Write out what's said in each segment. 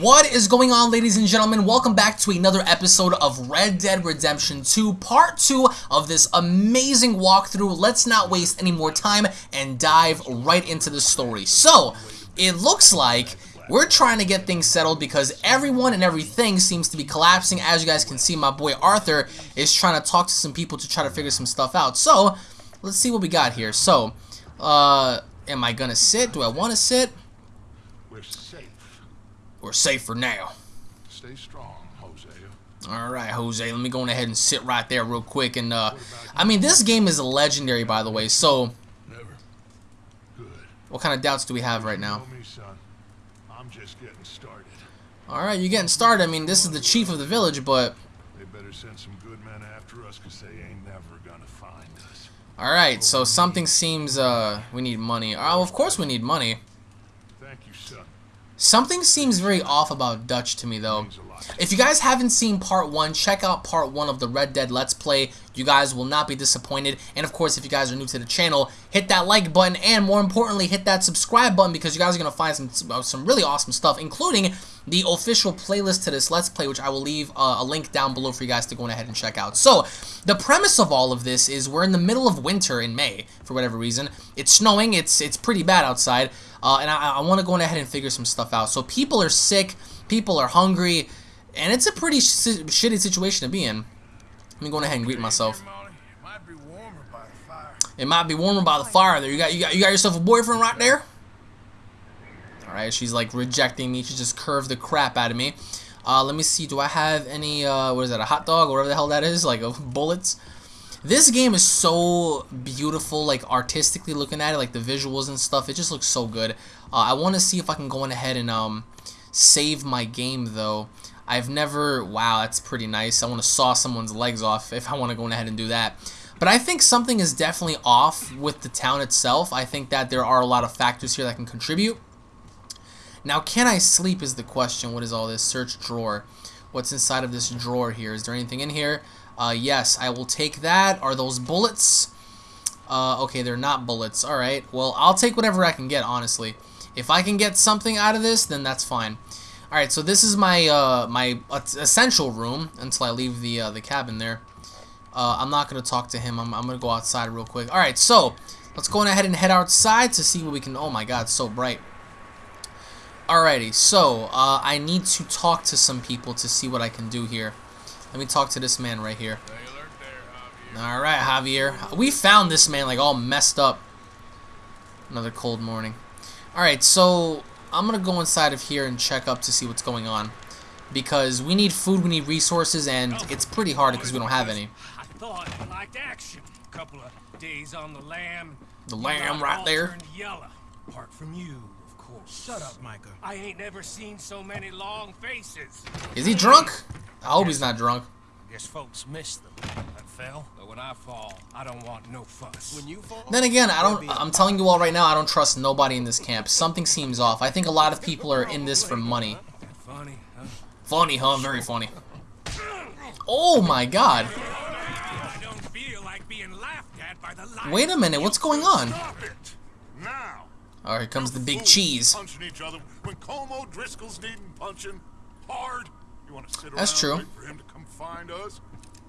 What is going on ladies and gentlemen? Welcome back to another episode of Red Dead Redemption 2, part 2 of this amazing walkthrough. Let's not waste any more time and dive right into the story. So, it looks like we're trying to get things settled because everyone and everything seems to be collapsing. As you guys can see, my boy Arthur is trying to talk to some people to try to figure some stuff out. So, let's see what we got here. So, uh, am I gonna sit? Do I want to sit? We're safe. For now. Stay strong, Jose. All right, Jose, let me go ahead and sit right there real quick. And, uh, I mean, this game is legendary, by the way, so Never. Good. what kind of doubts do we have right now? I'm just getting started. All right, you're getting started. I mean, this is the chief of the village, but, They better send some good men after us, because they ain't never gonna find us. all right, so something seems, uh, we need money. Oh, of course we need money. Thank you, son. Something seems very off about Dutch to me, though. If you guys haven't seen part one, check out part one of the Red Dead Let's Play. You guys will not be disappointed. And of course, if you guys are new to the channel, hit that like button and more importantly, hit that subscribe button because you guys are going to find some, uh, some really awesome stuff, including the official playlist to this Let's Play, which I will leave uh, a link down below for you guys to go ahead and check out. So, the premise of all of this is we're in the middle of winter in May, for whatever reason. It's snowing, it's, it's pretty bad outside, uh, and I, I want to go ahead and figure some stuff out. So people are sick, people are hungry, and it's a pretty sh shitty situation to be in. Let me go ahead and greet myself. It might be warmer by the fire. There. You got you got you got yourself a boyfriend right there? Alright, she's like rejecting me. She just curved the crap out of me. Uh, let me see, do I have any, uh, what is that, a hot dog, or whatever the hell that is, like, uh, bullets? This game is so beautiful, like, artistically looking at it, like, the visuals and stuff, it just looks so good. Uh, I want to see if I can go on ahead and, um, save my game, though. I've never, wow, that's pretty nice. I want to saw someone's legs off if I want to go ahead and do that. But I think something is definitely off with the town itself. I think that there are a lot of factors here that can contribute. Now, can I sleep is the question. What is all this? Search drawer. What's inside of this drawer here? Is there anything in here? Uh, yes, I will take that. Are those bullets? Uh, okay, they're not bullets. Alright, well, I'll take whatever I can get, honestly. If I can get something out of this, then that's fine. Alright, so this is my, uh, my essential room until I leave the, uh, the cabin there. Uh, I'm not going to talk to him. I'm, I'm going to go outside real quick. Alright, so, let's go on ahead and head outside to see what we can... Oh my god, so bright. Alrighty, so, uh, I need to talk to some people to see what I can do here. Let me talk to this man right here. Alright, Javier. We found this man, like, all messed up. Another cold morning. Alright, so, I'm gonna go inside of here and check up to see what's going on. Because we need food, we need resources, and oh. it's pretty hard because we don't have any. I thought you liked action. Couple of days on the lam. The lamb right all there. turned Yellow. Apart from you, of course. Shut up, Micah. I ain't never seen so many long faces. Is he drunk? I hope he's not drunk. Guess folks miss them. I fell, but when I fall, I don't want no fuss. When you fall, Then again, I don't. I'm telling you all right now, I don't trust nobody in this camp. Something seems off. I think a lot of people are in this for money. funny, huh? Funny, huh? Very funny. Oh my god. I don't feel like being laughed at by the. Wait a minute, what's going on? Stop! Now! Oh, here comes the big cheese. Punching each other when Colm O'Driscoll's needing punching hard. That's true. for him to come find us?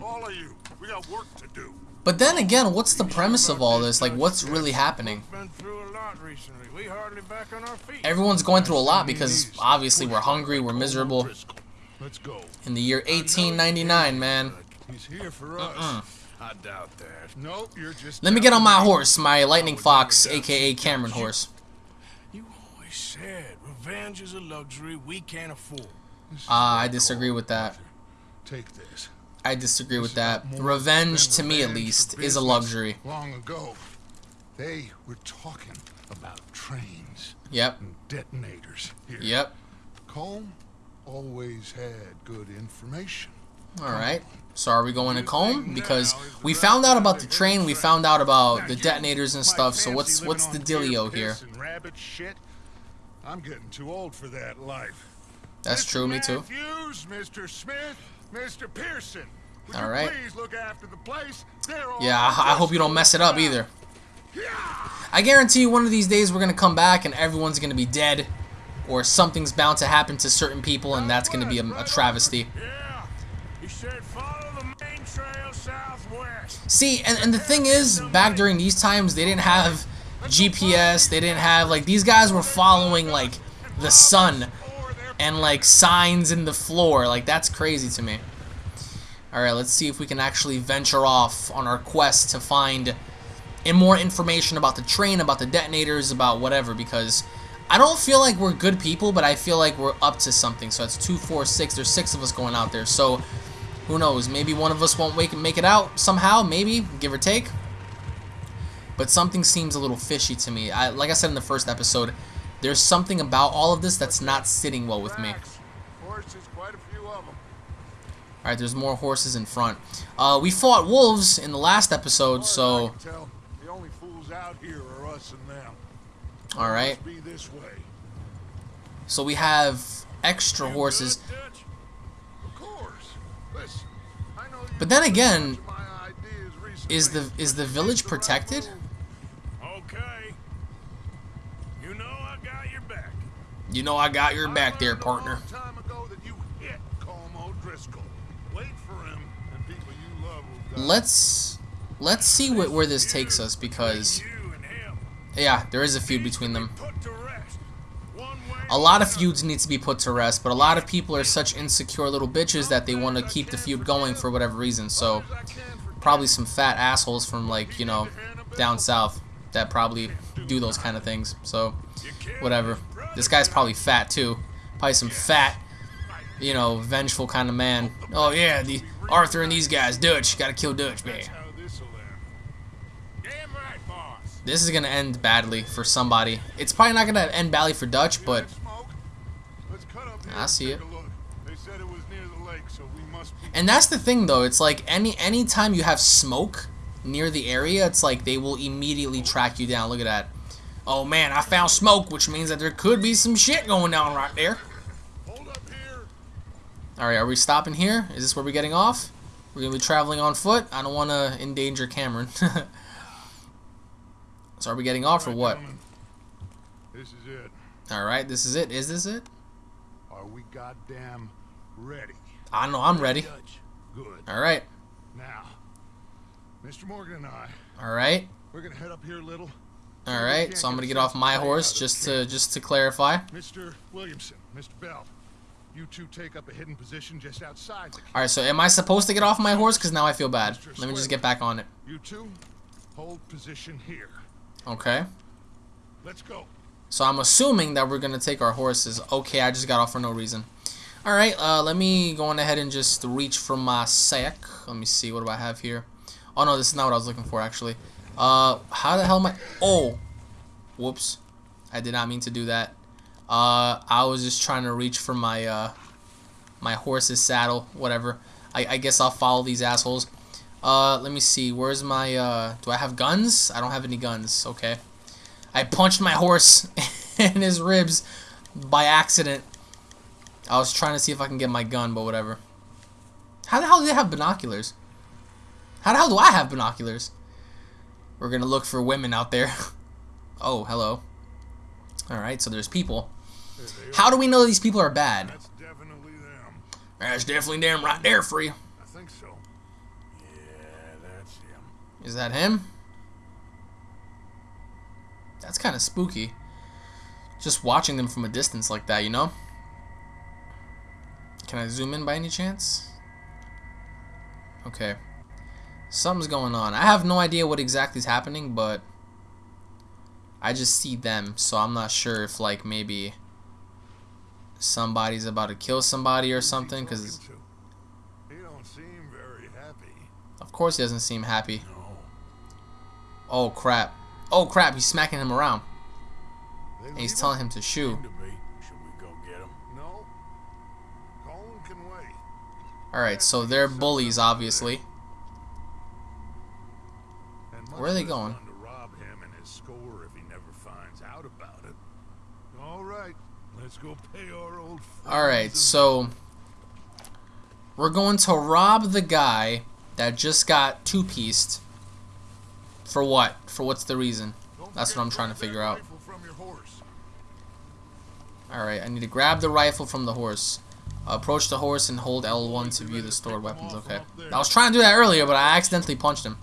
All of you, we got work to do. But then again, what's the premise of all this? Like, what's really happening? Been through a lot recently. We hardly back on our feet. Everyone's going through a lot because obviously we're hungry, we're miserable. Let's go. In the year 1899, man. He's here for us. I doubt that. Nope, you're just. Let me get on my horse, my Lightning Fox, aka Cameron horse. You always said revenge is a luxury we can't afford. Ah, I disagree with that. Take this. I disagree with that. Revenge, to me at least, is a luxury. Long ago, they were talking about trains Yep, detonators here. yep. Colm always had good information. Alright. So are we going to Colm? Because we found out about the train, we found out about the detonators and stuff, so what's what's the dealio here? Rabbit shit. I'm getting too old for that life. That's Mr. true, me too. Matthews, Mr. Smith, Mr. Pearson. Would All you right. Please look after the place. They're all Yeah, I, I hope you don't mess it up either. I guarantee you one of these days we're gonna come back and everyone's gonna be dead. or something's bound to happen to certain people, and that's going to be a, a travesty. Yeah. He said follow the main trail southwest. See, and, and the thing is, back during these times, they didn't have GPS, they didn't have, like, these guys were following, like, the sun and, like, signs in the floor. Like, that's crazy to me. Alright, let's see if we can actually venture off on our quest to find and more information about the train, about the detonators, about whatever, because I don't feel like we're good people, but I feel like we're up to something. So it's two, four, six. There's six of us going out there. So who knows? Maybe one of us won't wake make it out somehow. Maybe, give or take. But something seems a little fishy to me. I, like I said in the first episode, there's something about all of this that's not sitting well with me. Horses, quite a few of them. Alright, there's more horses in front. Uh, we fought wolves in the last episode, so... I can tell, the only fools out here are us and them. Alright. Must be this way. So we have extra horses. Good, Dutch? Of course. Listen, I know you But then again, took my ideas recently. is the is the village protected? You know I got your back there, partner. long time ago that you hit Colm O'Driscoll. Wait for him, and people you love will die. Let's let's see what, where this takes us because You and him. yeah, there is a feud between them. Put to rest. One way A lot of feuds need to be put to rest, but a lot of people are such insecure little bitches that they want to keep the feud going for whatever reason. So I can for probably some fat assholes from like you know down south that probably do those kind of things. So whatever. This guy's probably fat too. Probably some fat, you know, vengeful kind of man. Oh yeah, the Arthur and these guys, Dutch, gotta kill Dutch, man. this'll end. Damn right, boss. This is gonna end badly for somebody. It's probably not gonna end badly for Dutch, but smoke. Let's cut up here I see it. a look. They said it was near the lake, so we must be and that's the thing though. It's like any anytime you have smoke near the area, it's like they will immediately track you down. Look at that. Oh man, I found smoke, which means that there could be some shit going down right there. Hold up here. Alright, are we stopping here? Is this where we're getting off? We're gonna be traveling on foot? I don't wanna endanger Cameron. so are we getting off or what? This is it. Alright, this is it. Is this it? Are we goddamn ready? I know I'm ready. Good. Alright. Now, Mr. Morgan and I, Alright. we're gonna head up here a little. Alright, so I'm gonna get off my horse just to just to clarify. Mr. Williamson, Mr. Bell, you two take up a hidden position just outside the. Alright, so am I supposed to get off my horse? Because now I feel bad. Let me just get back on it. You two, hold position here. Okay. Let's go. So I'm assuming that we're gonna take our horses. Okay, I just got off for no reason. Alright, uh, let me go on ahead and just reach for my sack. Let me see, what do I have here? Oh no, this is not what I was looking for actually. Uh, how the hell am I? Oh! Whoops. I did not mean to do that. Uh, I was just trying to reach for my, uh, my horse's saddle, whatever. I, I guess I'll follow these assholes. Uh, let me see, where's my, uh, do I have guns? I don't have any guns, okay. I punched my horse in his ribs by accident. I was trying to see if I can get my gun, but whatever. How the hell do they have binoculars? How the hell do I have binoculars? We're gonna look for women out there. oh, hello. Alright, so there's people. How do we know these people are bad? That's definitely them. That's definitely them right there for you. I think so. Yeah, that's him. Is that him? That's kind of spooky. Just watching them from a distance like that, you know? Can I zoom in by any chance? Okay. Something's going on. I have no idea what exactly is happening, but I just see them, so I'm not sure if like maybe somebody's about to kill somebody or something because He don't seem very happy. of course he doesn't seem happy. No. Oh crap. Oh crap, he's smacking him around. And he's telling him to shoo. him to be. Should we go get him? No. Colin can wait. Alright, so they're bullies, obviously. Where are they going? To rob him and his score if he never finds out about it. All right, let's go pay our old. friends Alright, so we're going to rob the guy that just got two-pieced. For what? For what's the reason? That's what I'm trying to figure out. rifle from your horse. Alright, I need to grab the rifle from the horse. Approach the horse and hold L1 to view the stored weapons. Okay. I was trying to do that earlier, but I accidentally punched him.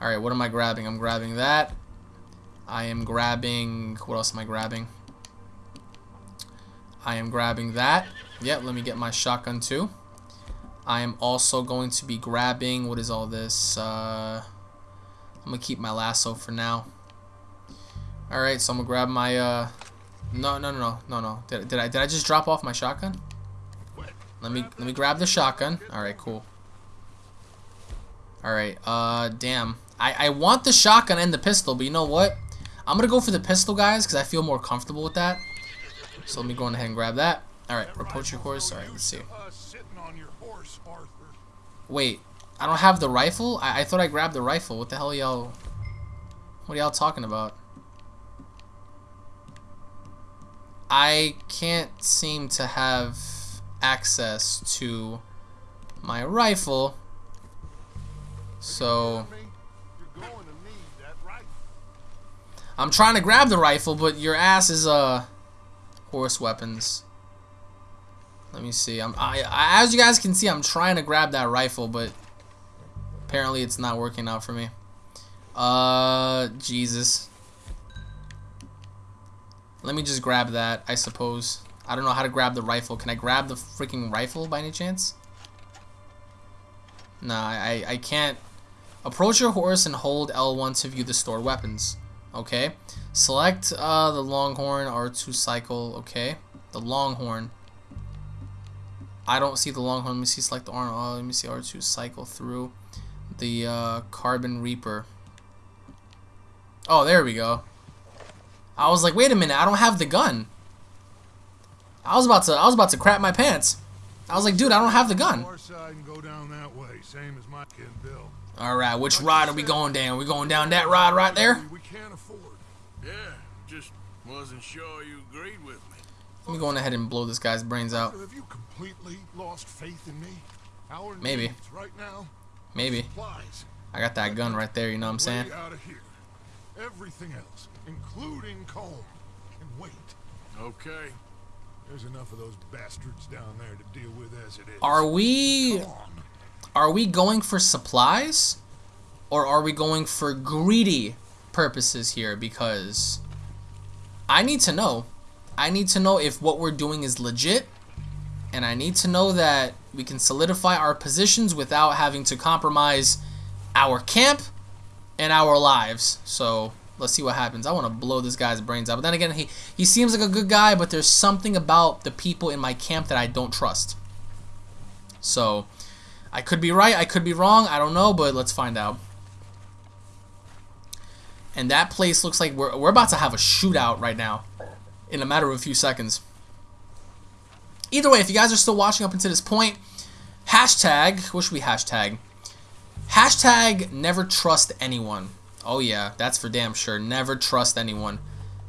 Alright, what am I grabbing? I'm grabbing that. I am grabbing... What else am I grabbing? I am grabbing that. Yep, let me get my shotgun too. I am also going to be grabbing... What is all this? Uh, I'm going to keep my lasso for now. Alright, so I'm going to grab my... Uh, no, no, no, no, no, no. Did, did I did I just drop off my shotgun? Let me let me grab the shotgun. All right, cool. All right, uh, damn. I I want the shotgun and the pistol, but you know what? I'm gonna go for the pistol, guys, because I feel more comfortable with that. So let me go ahead and grab that. All right, approach your horse. All right, let's see. Wait, I don't have the rifle. I I thought I grabbed the rifle. What the hell, y'all? What are y'all talking about? I can't seem to have access to my rifle. So I'm trying to grab the rifle, but your ass is uh horse weapons. Let me see. I'm I, I, as you guys can see, I'm trying to grab that rifle, but apparently it's not working out for me. Uh, Jesus. Let me just grab that, I suppose. I don't know how to grab the rifle. Can I grab the freaking rifle by any chance? Nah, I, I can't. Approach your horse and hold L1 to view the stored weapons. Okay. Select uh, the Longhorn R2 cycle. Okay. The Longhorn. I don't see the Longhorn. Let me see. Select the R. Oh, let me see R2 cycle through the uh, Carbine Repeater. Oh, there we go. I was like, wait a minute, I don't have the gun. I was about to, I was about to crap my pants. I was like, dude, I don't have the gun. All right, which ride are we going down? We going down that ride right there? Wasn't sure you agreed with me. Let me go ahead and blow this guy's brains out. Have you completely lost faith in me? Our Maybe. Right now, Maybe. supplies. I got that gun right there, you know what I'm saying? Out of here. Everything else, including Colm, can wait. Okay. There's enough of those bastards down there to deal with as it is. Are we are we going for supplies or are we going for greedy purposes here because I need to know. I need to know if what we're doing is legit and I need to know that we can solidify our positions without having to compromise our camp and our lives. So let's see what happens. I want to blow this guy's brains out. But then again, he, he seems like a good guy, but there's something about the people in my camp that I don't trust. So I could be right, I could be wrong, I don't know, but let's find out. And that place looks like we're, we're about to have a shootout right now in a matter of a few seconds. Either way, if you guys are still watching up until this point, hashtag, what should we hashtag? Hashtag never trust anyone. Oh yeah, that's for damn sure. Never trust anyone.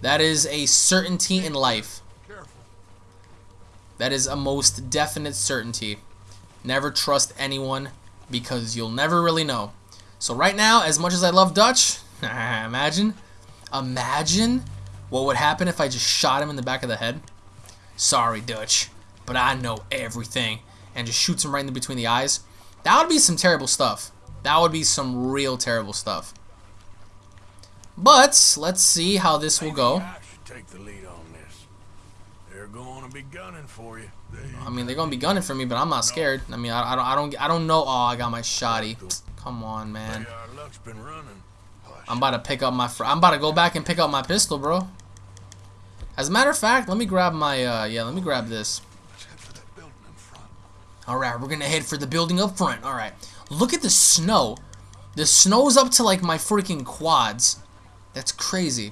That is a certainty in life. That is a most definite certainty. Never trust anyone because you'll never really know. So right now, as much as I love Dutch, imagine, imagine what would happen if I just shot him in the back of the head. Sorry, Dutch, but I know everything. And just shoots him right in between the eyes. That would be some terrible stuff. That would be some real terrible stuff. But let's see how this will go. I should take the lead on this. They're going to be gunning for you. I mean, they're gonna be gunning for me, but I'm not scared. I mean, I, I don't, I don't, I don't know. Oh, I got my shotty. Come on, man. Hey, our luck's been running. I'm about to pick up my. I'm about to go back and pick up my pistol, bro. As a matter of fact, let me grab my. Uh, yeah, let me grab this. All right, we're gonna head for the building up front. All right, look at the snow. The snow's up to like my freaking quads. That's crazy.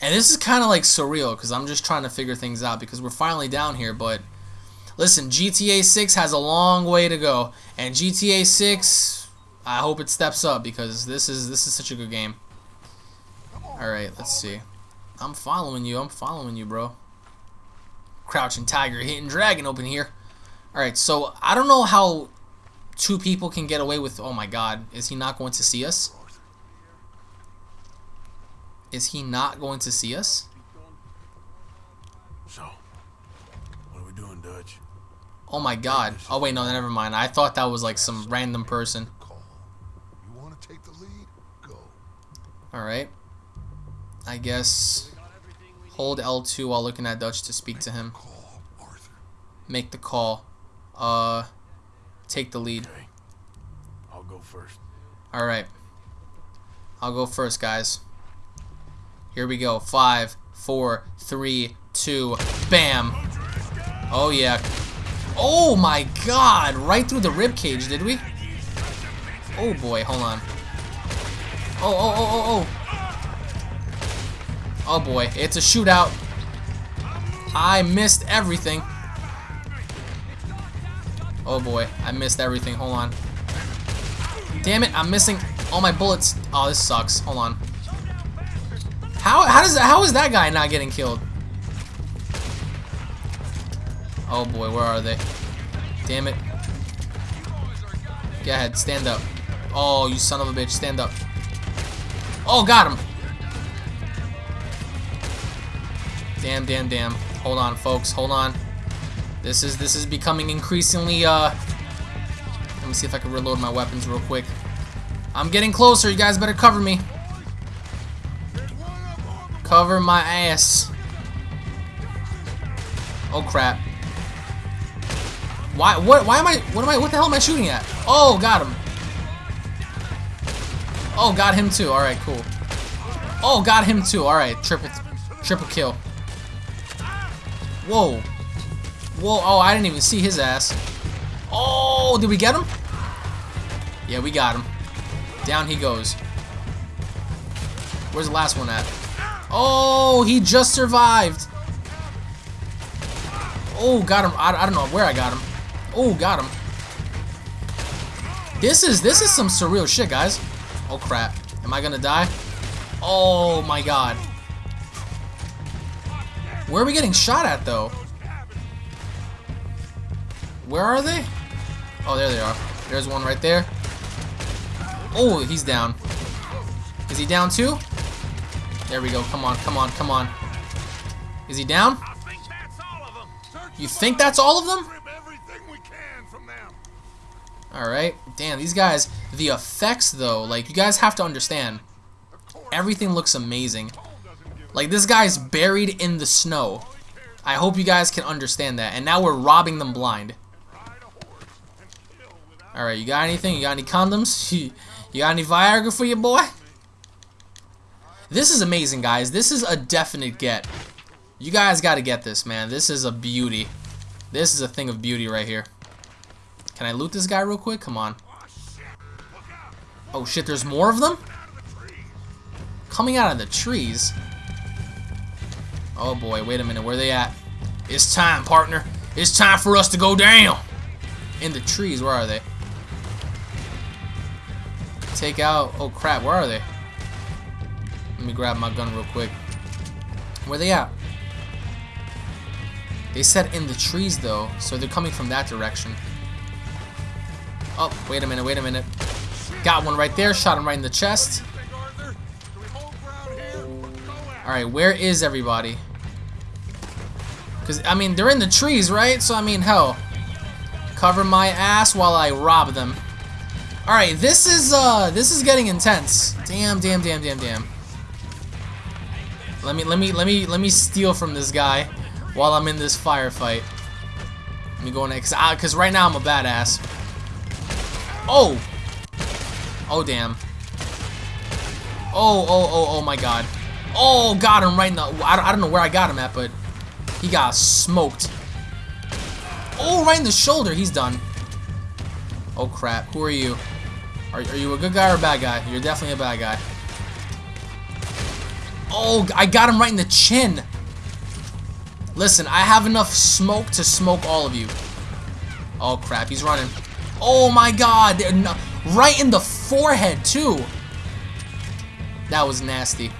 And this is kind of like surreal because I'm just trying to figure things out because we're finally down here. But listen, GTA 6 has a long way to go, and GTA 6, I hope it steps up because this is this is such a good game. All right, let's see. I'm following you. I'm following you, bro. Crouching tiger, hitting dragon open here. All right, so I don't know how two people can get away with... Oh, my God. Is he not going to see us? Is he not going to see us? So, what are we doing, Dutch? Oh, my God. Oh, wait, no, never mind. I thought that was, like, some random person. Alright. I guess hold L2 while looking at Dutch to speak to him. Make the call. Uh, take the lead. Okay. I'll go first. Alright. I'll go first, guys. Here we go. Five, four, three, two, bam. Oh, yeah. Oh, my God. Right through the rib cage, did we? Oh, boy. Hold on. Oh, oh, oh, oh, oh. Oh, boy. It's a shootout. I missed everything. Oh, boy. I missed everything. Hold on. Damn it, I'm missing all my bullets. Oh, this sucks. Hold on. How how does how is that guy not getting killed? Oh boy, where are they? Damn it. Go ahead, stand up. Oh, you son of a bitch, stand up. Oh, got him. Damn, damn, damn. Hold on, folks. Hold on. This is this is becoming increasingly uh let me see if I can reload my weapons real quick. I'm getting closer. You guys better cover me. Cover my ass. Oh crap. Why what why am I what am I what the hell am I shooting at? Oh, got him. Oh, got him too. All right, cool. Oh, got him too. All right, triple triple kill. Whoa. Whoa, oh, I didn't even see his ass. Oh, did we get him? Yeah, we got him. Down he goes. Where's the last one at? Oh, he just survived. Oh, got him. I, I don't know where I got him. Oh, got him. This is this is some surreal shit, guys. Oh crap. Am I gonna die? Oh my god. Where are we getting shot at though? Where are they? Oh, there they are. There's one right there. Oh, he's down. Is he down too? There we go. Come on, come on, come on. Is he down? I think that's all of them. Search You think that's all of them? Alright. Damn, these guys, the effects though, like, you guys have to understand. Everything looks amazing. Like, this guy's buried in the snow. I hope you guys can understand that. And now we're robbing them blind. Alright, you got anything? You got any condoms? you got any Viagra for your boy? This is amazing, guys. This is a definite get. You guys got to get this, man. This is a beauty. This is a thing of beauty right here. Can I loot this guy real quick? Come on. Oh shit, there's more of them? Coming out of the trees. Oh boy, wait a minute, where they at? It's time, partner. It's time for us to go down. In the trees, where are they? Take out, oh crap, where are they? Let me grab my gun real quick. Where they at? They said in the trees though, so they're coming from that direction. Oh, wait a minute, wait a minute. Got one right there, shot him right in the chest. Alright, where is everybody? Because, I mean, they're in the trees, right? So, I mean, hell. Cover my ass while I rob them. Alright, this is, uh, this is getting intense. Damn, damn, damn, damn, damn. Let me, let me, let me, let me steal from this guy while I'm in this firefight. Let me go next, because right now I'm a badass. Oh! Oh, damn. Oh, oh, oh, oh my god. Oh, got him right in the... I don't, know where I got him at, but he got smoked. Oh, right in the shoulder. He's done. Oh, crap. Who are you? Are, are you a good guy or a bad guy? You're definitely a bad guy. Oh, I got him right in the chin. Listen, I have enough smoke to smoke all of you. Oh, crap. He's running. Oh, my God. Right in the forehead, too. That was nasty.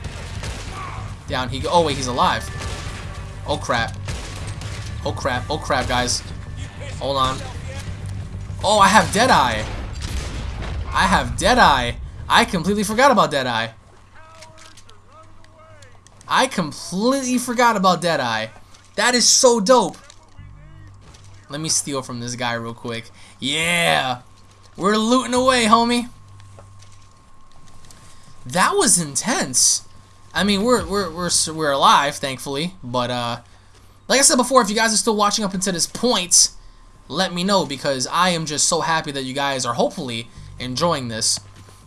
Down he go. Oh, wait, he's alive. Oh, crap. Oh, crap. Oh, crap, guys. Hold on. Oh, I have Deadeye. I have Deadeye. I completely forgot about Deadeye. I completely forgot about Deadeye. That is so dope. Let me steal from this guy real quick. Yeah! We're looting away, homie. That was intense. I mean, we're we're we're we're alive, thankfully. But uh, like I said before, if you guys are still watching up until this point, let me know because I am just so happy that you guys are hopefully enjoying this.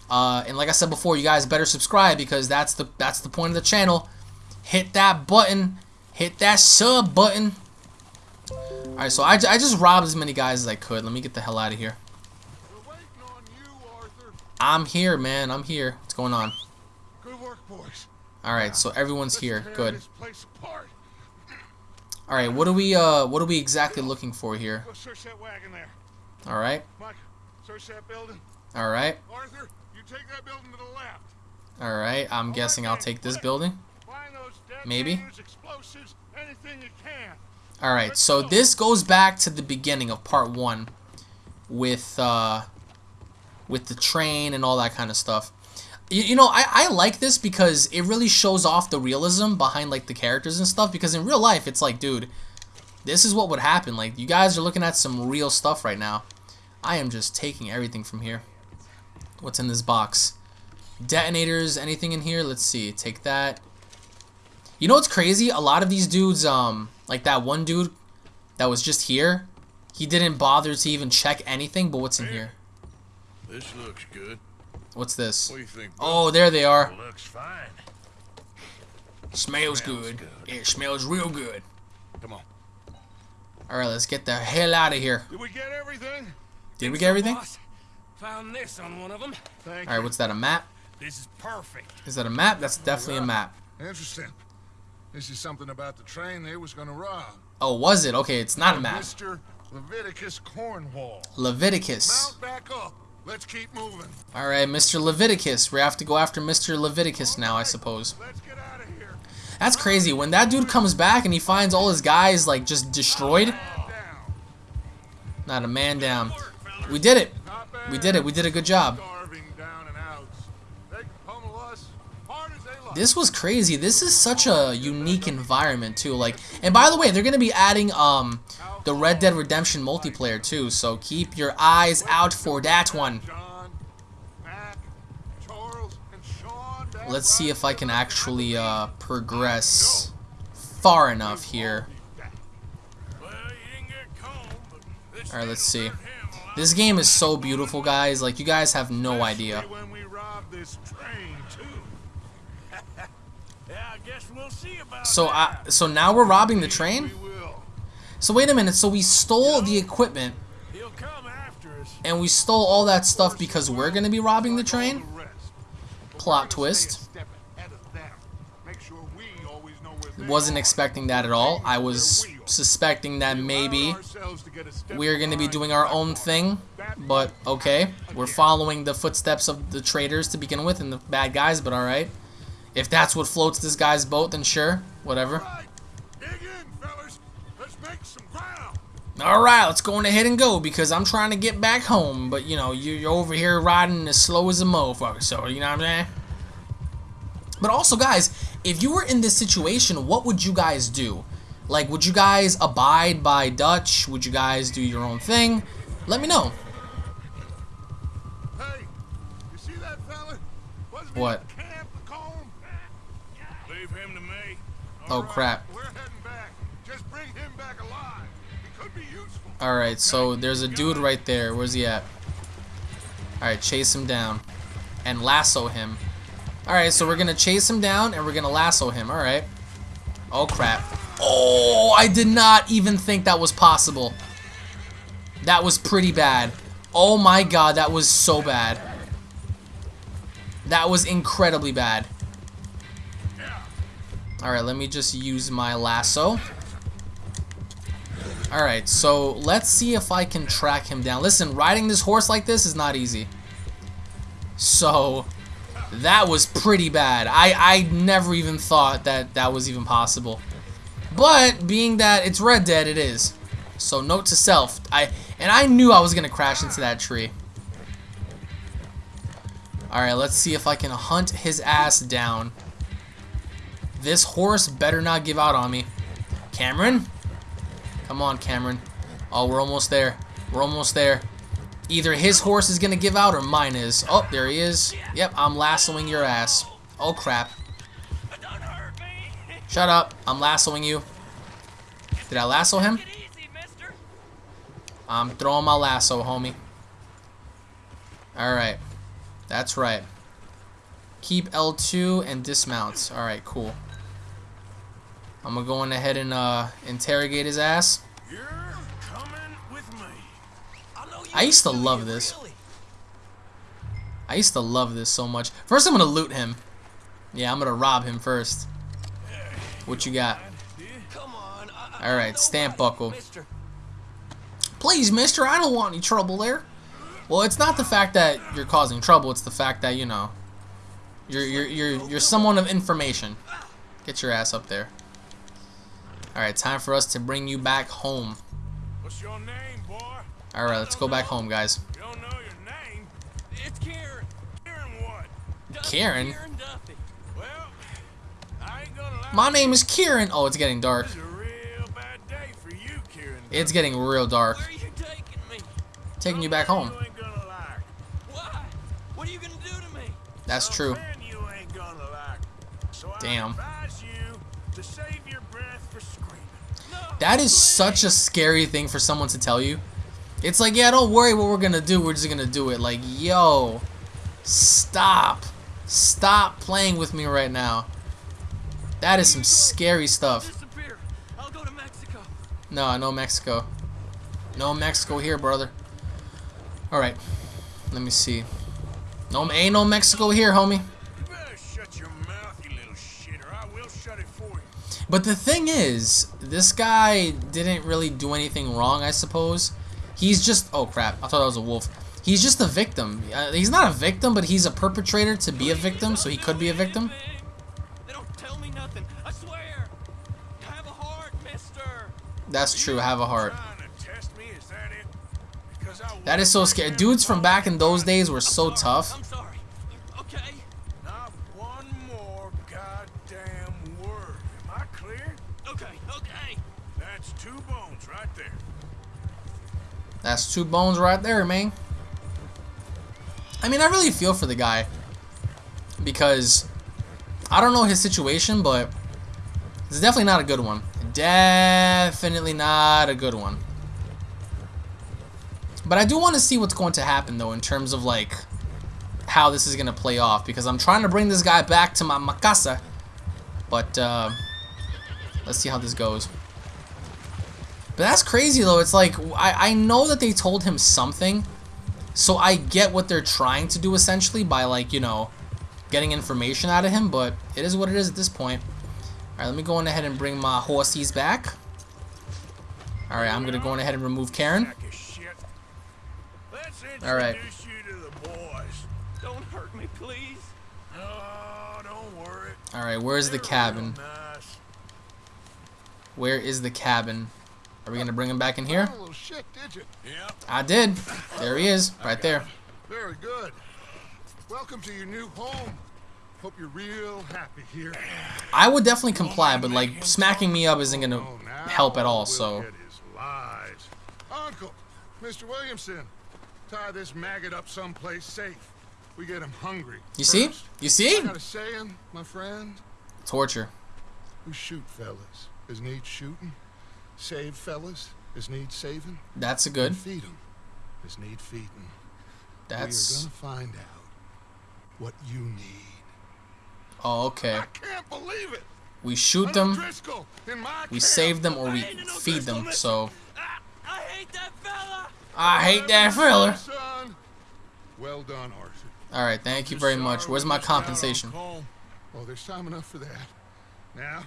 Uh, and like I said before, you guys better subscribe because that's the that's the point of the channel. Hit that button, hit that sub button. All right, so I, I just robbed as many guys as I could. Let me get the hell out of here. We're waiting on you, I'm here, man. I'm here. What's going on? Good work, boys. All right, so everyone's Let's here. Good. This place apart. All right, what are we uh what are we exactly looking for here? Search that wagon there. All right, Mike, search that building. all right, Arthur, you take that building to the left. all right. I'm guessing I'll take this building. Maybe. Detonators, explosives, anything you can. All right, so this goes back to the beginning of part one, with uh, with the train and all that kind of stuff. You, you know, I, I like this because it really shows off the realism behind like the characters and stuff. Because in real life, it's like, dude, this is what would happen. Like, you guys are looking at some real stuff right now. I am just taking everything from here. What's in this box? Detonators, anything in here? Let's see. Take that. You know what's crazy? A lot of these dudes, um, like that one dude that was just here, he didn't bother to even check anything. But what's in here? This looks good. What's this? What do you think? Oh, there they are. Looks fine. Smells Smells good. good. It smells real good. Come on. All right, let's get the hell out of here. Did we get everything? Did we get everything? Boss, found this on one of them. Thank All right, what's that? A map? This is perfect. Is that a map? That's definitely a map. Interesting. This is something about the train they was gonna rob. Oh, was it? Okay, it's not a map. Mr. Leviticus Cornwall. Leviticus. Mount back up. Let's keep moving. All right, Mr. Leviticus. We have to go after Mr. Leviticus now, I suppose. Let's get out of here. That's crazy. When that dude comes back and he finds all his guys like just destroyed, not a man down. We did it. We did it. We did a good job. This was crazy. This is such a unique environment too. Like, and by the way, they're gonna be adding um the Red Dead Redemption multiplayer too. So keep your eyes out for that one. Let's see if I can actually uh progress far enough here. Well, you didn't get combed, but this All right, let's see. This game is so beautiful, guys. Like you guys have no idea. Especially When we rob this train too. Yeah, I guess we'll see about So. I so now we're robbing the train. So wait a minute. So we stole the equipment He'll come after us. and we stole all that stuff because we're gonna be robbing the train. the rest. But Plot we're gonna stay a twist. step ahead of them. Make sure we always know where they Wasn't expecting that at all. I was suspecting that maybe we're going to be doing our own thing. But okay, we're following the footsteps of the traitors to begin with and the bad guys, but alright. If that's what floats this guy's boat, then sure, whatever. Right. Dig in, fellas. Let's make some ground. Alright, let's go on ahead and go because I'm trying to get back home. But you know, you- you're over here riding as slow as a motherfucker, so you know what I'm saying? But also, guys, if you were in this situation, what would you guys do? Like, would you guys abide by Dutch? Would you guys do your own thing? Let me know. Hey, you see that fella? What? at Camp Colm? Leave him to me. Oh, All right, crap. We're heading back. Just bring him back alive. He could Oh, be crap. Alright, so there's a dude right there. Where's he at? Alright, chase him down. And lasso him. Alright, so we're gonna chase him down and we're gonna lasso him. Alright. Oh, crap. Oh, I did not even think that was possible. That was pretty bad. Oh my god, that was so bad. That was incredibly bad. Alright, let me just use my lasso. Alright, so let's see if I can track him down. Listen, riding this horse like this is not easy. So, that was pretty bad. I, I never even thought that that was even possible. But, being that it's Red Dead, it is. So, note to self. I And I knew I was going to crash into that tree. Alright, let's see if I can hunt his ass down. This horse better not give out on me. Cameron? Come on, Cameron. Oh, we're almost there. We're almost there. Either his horse is going to give out or mine is. Oh, there he is. Yep, I'm lassoing your ass. Oh, crap. Shut up. I'm lassoing you. Did I lasso him? I'm throwing my lasso, homie. Alright. That's right. Keep L2 and dismount. Alright, cool. I'm gonna go on ahead and uh, interrogate his ass. You're with me. I know you I used to love this. I used to love this so much. First, I'm gonna loot him. Yeah, I'm gonna rob him first. What you got? Come on. I, I All right, stamp buckle. Mister. Please, mister, I don't want any trouble there. Well, it's not the fact that you're causing trouble, it's the fact that, you know, you're you're you're you're someone of information. Get your ass up there. Alright, time for us to bring you back home. What's your name, boy? Alright, let's go back home, guys. You don't know your name? It's Kieran. Kieran what? Duffy, Kieran? Kieran Duffy. Well, I ain't gonna lie. My name is Kieran. Oh, it's getting dark. Is a real bad day for you, Kieran. It's getting real dark. Where are you taking me? Taking you back home. You ain't gonna like. Why? What are you gonna do to me? That's true. You ain't gonna like. So Damn. I advise you to save your breath for screaming. No. That is such a scary thing for someone to tell you. It's like, yeah, don't worry what we're gonna do. We're just gonna do it. Like, yo, stop. Stop playing with me right now. That is some scary stuff. Disappear. I'll go to Mexico. No, no Mexico. No Mexico here, brother. Alright. Let me see. No, ain't no Mexico here, homie. But the thing is, this guy didn't really do anything wrong, I suppose. He's just... Oh, crap. I thought that was a wolf. He's just a victim. Uh, he's not a victim, but he's a perpetrator to be a victim, so he could be a victim. They don't tell me nothing. I swear. Have a heart, mister. That's true, have a heart. Trying to test me, is that it? Because I That is so scary. Dudes from back in those days were so tough. That's two bones right there, man. I mean, I really feel for the guy. Because I don't know his situation, but it's definitely not a good one. Definitely not a good one. But I do want to see what's going to happen, though, in terms of, like, how this is going to play off. Because I'm trying to bring this guy back to my Macasa. But, uh, let's see how this goes. But that's crazy though. It's like I, I know that they told him something, so I get what they're trying to do essentially by like you know getting information out of him. But it is what it is at this point. All right, let me go on ahead and bring my horsies back. All right, I'm gonna go on ahead and remove Kieran. Sack of shit. Let's All right. you to the boys. Don't hurt me, please. Oh, don't worry. All right, where's the cabin? Where is the cabin? Are we gonna bring him back in here? Oh, shit, did? Yep. I did. There he is, right there. Very good. Welcome to your new home. Hope you're real happy here. I would definitely comply, but like smacking me up isn't gonna Oh, help at all. So. Uncle, Mr. Williamson, tie this maggot up someplace safe. We get him hungry. you see, you see, I got a saying, my friend. torture. We shoot fellas as need shooting, save fellas as need saving, That's a good. feed 'em as need feeding. That's We're gonna find out what you need. oh okay. I can't believe it. We shoot them, Driscoll we save them, or we feed them. So Ah, I hate that fella. I hate that fella. Well done, Arthur. All right, thank you very much. Where's my missed out on compensation? Oh, there's time enough for that. Now,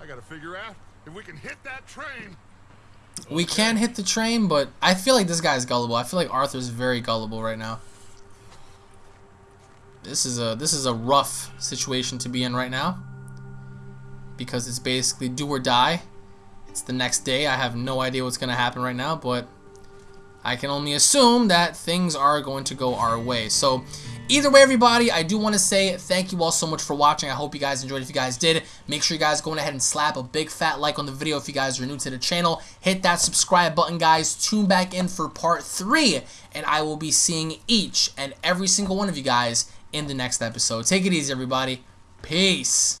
I gotta figure out if we can hit that train. We can hit the train, but I feel like this guy's gullible. I feel like Arthur's very gullible right now. This is a this is a rough situation to be in right now. Because it's basically do or die. It's the next day. I have no idea what's gonna happen right now, but I can only assume that things are going to go our way. So Either way, everybody, I do want to say thank you all so much for watching. I hope you guys enjoyed. If you guys did, make sure you guys go ahead and slap a big fat like on the video if you guys are new to the channel. Hit that subscribe button, guys. Tune back in for part three, and I will be seeing each and every single one of you guys in the next episode. Take it easy, everybody. Peace.